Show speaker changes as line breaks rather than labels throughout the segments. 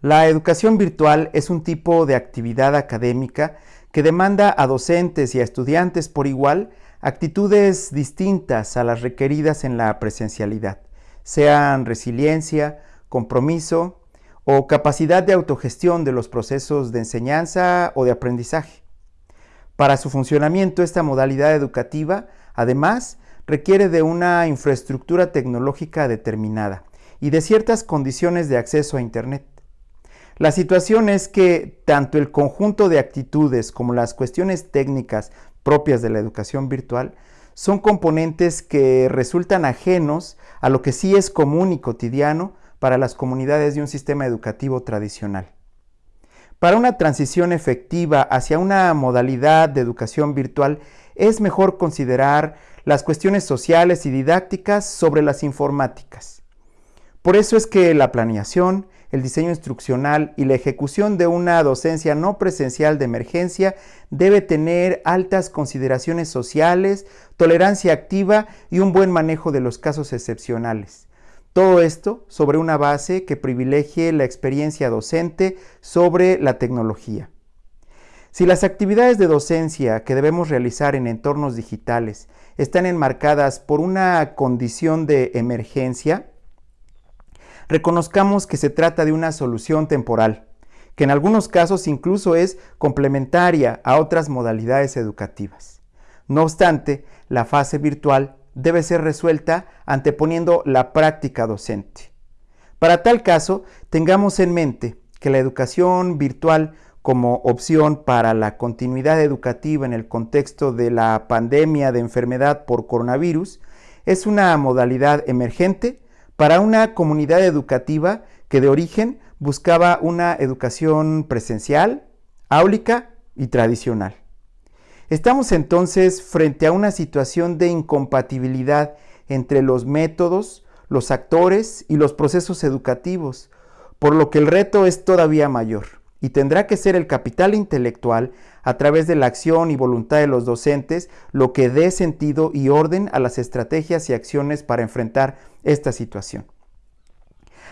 La educación virtual es un tipo de actividad académica que demanda a docentes y a estudiantes por igual actitudes distintas a las requeridas en la presencialidad, sean resiliencia, compromiso o capacidad de autogestión de los procesos de enseñanza o de aprendizaje. Para su funcionamiento, esta modalidad educativa, además, requiere de una infraestructura tecnológica determinada y de ciertas condiciones de acceso a Internet. La situación es que tanto el conjunto de actitudes como las cuestiones técnicas propias de la educación virtual son componentes que resultan ajenos a lo que sí es común y cotidiano para las comunidades de un sistema educativo tradicional. Para una transición efectiva hacia una modalidad de educación virtual es mejor considerar las cuestiones sociales y didácticas sobre las informáticas. Por eso es que la planeación, el diseño instruccional y la ejecución de una docencia no presencial de emergencia debe tener altas consideraciones sociales, tolerancia activa y un buen manejo de los casos excepcionales. Todo esto sobre una base que privilegie la experiencia docente sobre la tecnología. Si las actividades de docencia que debemos realizar en entornos digitales están enmarcadas por una condición de emergencia, reconozcamos que se trata de una solución temporal, que en algunos casos incluso es complementaria a otras modalidades educativas. No obstante, la fase virtual debe ser resuelta anteponiendo la práctica docente. Para tal caso, tengamos en mente que la educación virtual como opción para la continuidad educativa en el contexto de la pandemia de enfermedad por coronavirus es una modalidad emergente para una comunidad educativa que de origen buscaba una educación presencial, áulica y tradicional. Estamos entonces frente a una situación de incompatibilidad entre los métodos, los actores y los procesos educativos, por lo que el reto es todavía mayor y tendrá que ser el capital intelectual a través de la acción y voluntad de los docentes lo que dé sentido y orden a las estrategias y acciones para enfrentar esta situación.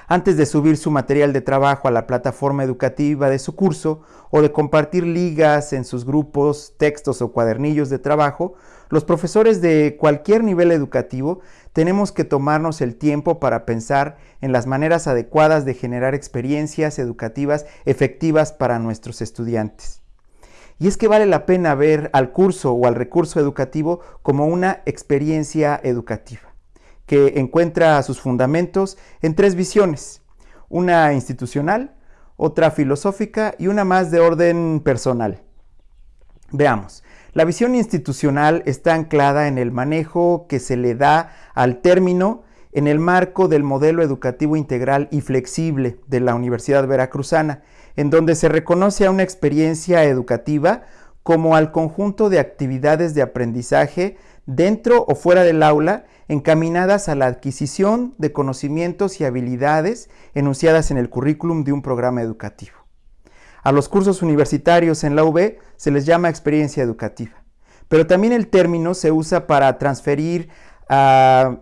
Antes de subir su material de trabajo a la plataforma educativa de su curso o de compartir ligas en sus grupos, textos o cuadernillos de trabajo, los profesores de cualquier nivel educativo tenemos que tomarnos el tiempo para pensar en las maneras adecuadas de generar experiencias educativas efectivas para nuestros estudiantes. Y es que vale la pena ver al curso o al recurso educativo como una experiencia educativa que encuentra sus fundamentos en tres visiones, una institucional, otra filosófica y una más de orden personal. Veamos, la visión institucional está anclada en el manejo que se le da al término en el marco del modelo educativo integral y flexible de la Universidad Veracruzana, en donde se reconoce a una experiencia educativa como al conjunto de actividades de aprendizaje dentro o fuera del aula encaminadas a la adquisición de conocimientos y habilidades enunciadas en el currículum de un programa educativo. A los cursos universitarios en la UB se les llama experiencia educativa, pero también el término se usa para transferir a,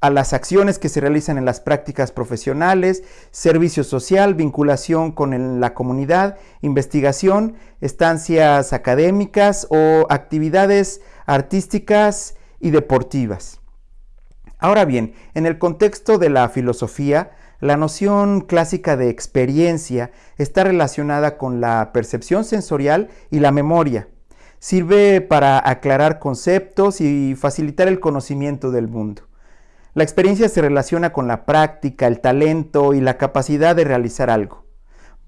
a las acciones que se realizan en las prácticas profesionales, servicio social, vinculación con la comunidad, investigación, estancias académicas o actividades artísticas y deportivas. Ahora bien, en el contexto de la filosofía, la noción clásica de experiencia está relacionada con la percepción sensorial y la memoria. Sirve para aclarar conceptos y facilitar el conocimiento del mundo. La experiencia se relaciona con la práctica, el talento y la capacidad de realizar algo.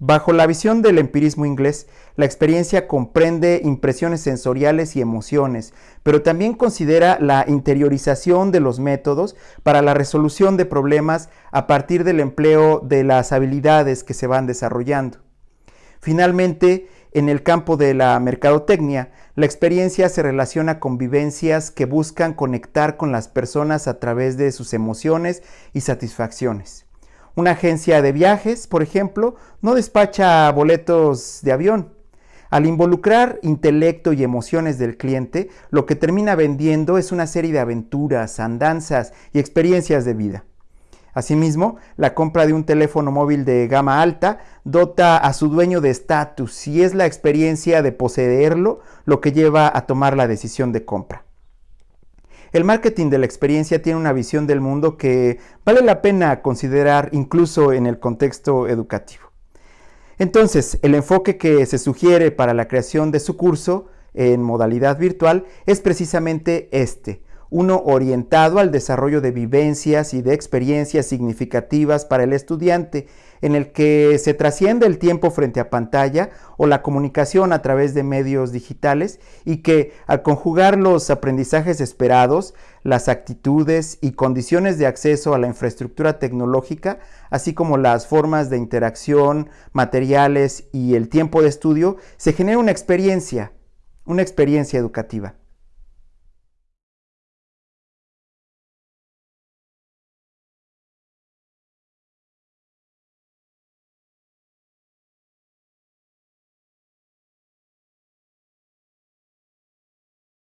Bajo la visión del empirismo inglés, la experiencia comprende impresiones sensoriales y emociones, pero también considera la interiorización de los métodos para la resolución de problemas a partir del empleo de las habilidades que se van desarrollando. Finalmente, en el campo de la mercadotecnia, la experiencia se relaciona con vivencias que buscan conectar con las personas a través de sus emociones y satisfacciones. Una agencia de viajes, por ejemplo, no despacha boletos de avión. Al involucrar intelecto y emociones del cliente, lo que termina vendiendo es una serie de aventuras, andanzas y experiencias de vida. Asimismo, la compra de un teléfono móvil de gama alta dota a su dueño de estatus y es la experiencia de poseerlo lo que lleva a tomar la decisión de compra. El marketing de la experiencia tiene una visión del mundo que vale la pena considerar incluso en el contexto educativo. Entonces, el enfoque que se sugiere para la creación de su curso en modalidad virtual es precisamente este, uno orientado al desarrollo de vivencias y de experiencias significativas para el estudiante, en el que se trasciende el tiempo frente a pantalla o la comunicación a través de medios digitales y que al conjugar los aprendizajes esperados, las actitudes y condiciones de acceso a la infraestructura tecnológica, así como las formas de interacción, materiales y el tiempo de estudio, se genera una experiencia, una experiencia educativa.